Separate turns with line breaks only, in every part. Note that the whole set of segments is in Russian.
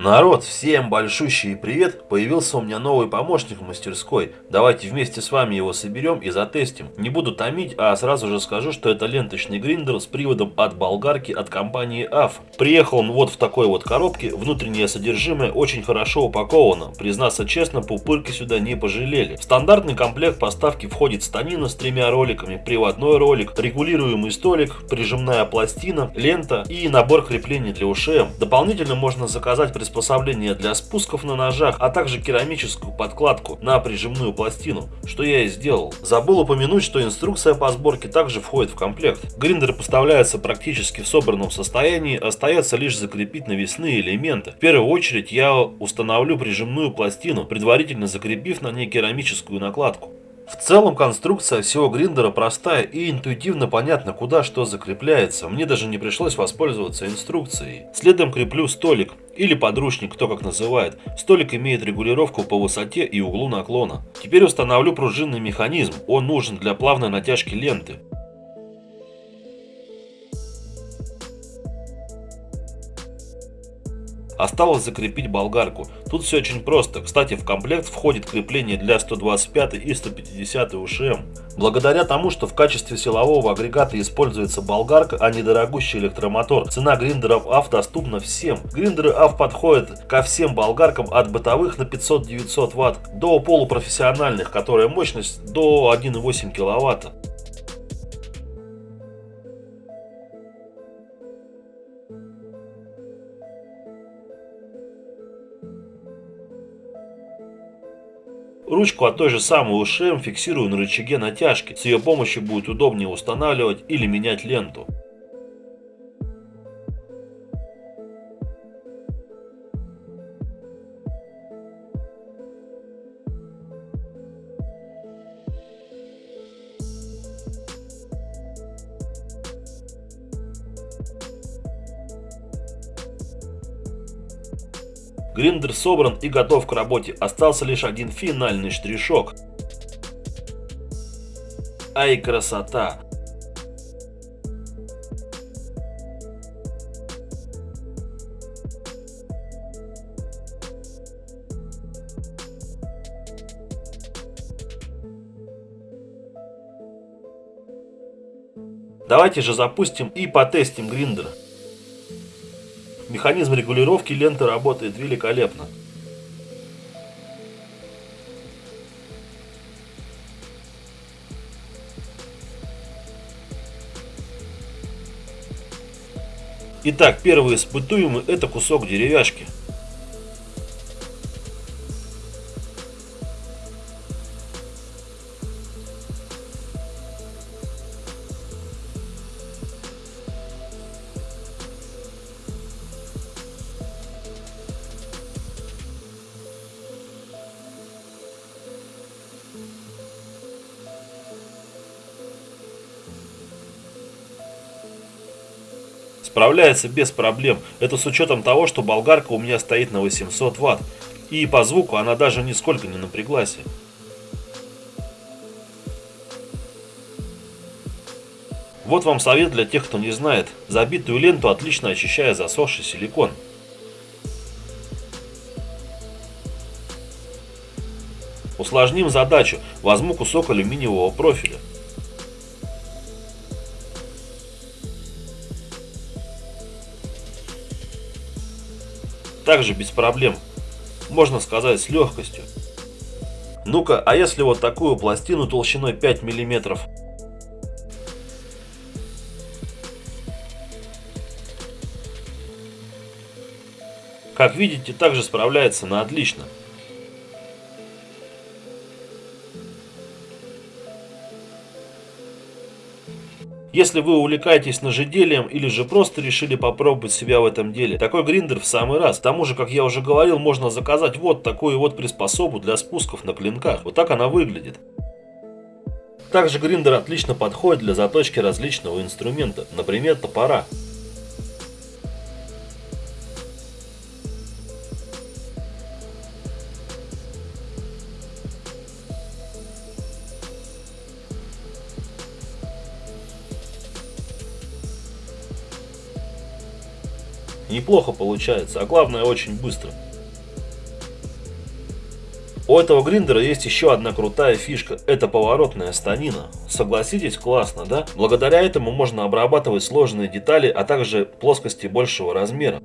Народ, всем большущий привет! Появился у меня новый помощник в мастерской. Давайте вместе с вами его соберем и затестим. Не буду томить, а сразу же скажу, что это ленточный гриндер с приводом от болгарки от компании AF. Приехал он вот в такой вот коробке, внутреннее содержимое очень хорошо упаковано. Признаться честно, пупырки сюда не пожалели. В стандартный комплект поставки входит станина с тремя роликами, приводной ролик, регулируемый столик, прижимная пластина, лента и набор креплений для УШМ. Дополнительно можно заказать приспособление для спусков на ножах, а также керамическую подкладку на прижимную пластину, что я и сделал. Забыл упомянуть, что инструкция по сборке также входит в комплект. Гриндер поставляется практически в собранном состоянии, остается лишь закрепить навесные элементы. В первую очередь я установлю прижимную пластину, предварительно закрепив на ней керамическую накладку. В целом конструкция всего гриндера простая и интуитивно понятно, куда что закрепляется. Мне даже не пришлось воспользоваться инструкцией. Следом креплю столик или подручник, кто как называет. Столик имеет регулировку по высоте и углу наклона. Теперь установлю пружинный механизм. Он нужен для плавной натяжки ленты. Осталось закрепить болгарку. Тут все очень просто. Кстати, в комплект входит крепление для 125 и 150 УШМ. Благодаря тому, что в качестве силового агрегата используется болгарка, а не дорогущий электромотор, цена гриндеров AF доступна всем. Гриндеры AF подходят ко всем болгаркам от бытовых на 500-900 Вт до полупрофессиональных, которая мощность до 1,8 кВт. Ручку от той же самой УШМ фиксирую на рычаге натяжки. С ее помощью будет удобнее устанавливать или менять ленту. Гриндер собран и готов к работе. Остался лишь один финальный штришок. Ай, красота! Давайте же запустим и потестим гриндер. Механизм регулировки ленты работает великолепно. Итак, первый испытуемый это кусок деревяшки. Справляется без проблем. Это с учетом того, что болгарка у меня стоит на 800 ватт. И по звуку она даже нисколько не напряглась. Вот вам совет для тех, кто не знает. Забитую ленту отлично очищая засохший силикон. Усложним задачу. Возьму кусок алюминиевого профиля. Также без проблем, можно сказать с легкостью. Ну-ка, а если вот такую пластину толщиной 5 миллиметров? Как видите, также справляется на отлично. Если вы увлекаетесь ножеделием или же просто решили попробовать себя в этом деле, такой гриндер в самый раз. К тому же, как я уже говорил, можно заказать вот такую вот приспособу для спусков на клинках. Вот так она выглядит. Также гриндер отлично подходит для заточки различного инструмента, например топора. Неплохо получается, а главное очень быстро. У этого гриндера есть еще одна крутая фишка, это поворотная станина. Согласитесь, классно, да? Благодаря этому можно обрабатывать сложные детали, а также плоскости большего размера.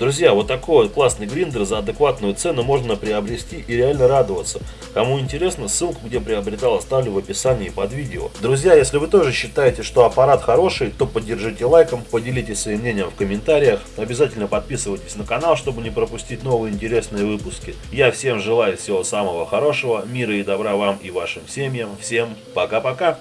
Друзья, вот такой вот классный гриндер за адекватную цену можно приобрести и реально радоваться. Кому интересно, ссылку, где приобретал, оставлю в описании под видео. Друзья, если вы тоже считаете, что аппарат хороший, то поддержите лайком, поделитесь своим мнением в комментариях. Обязательно подписывайтесь на канал, чтобы не пропустить новые интересные выпуски. Я всем желаю всего самого хорошего, мира и добра вам и вашим семьям. Всем пока-пока!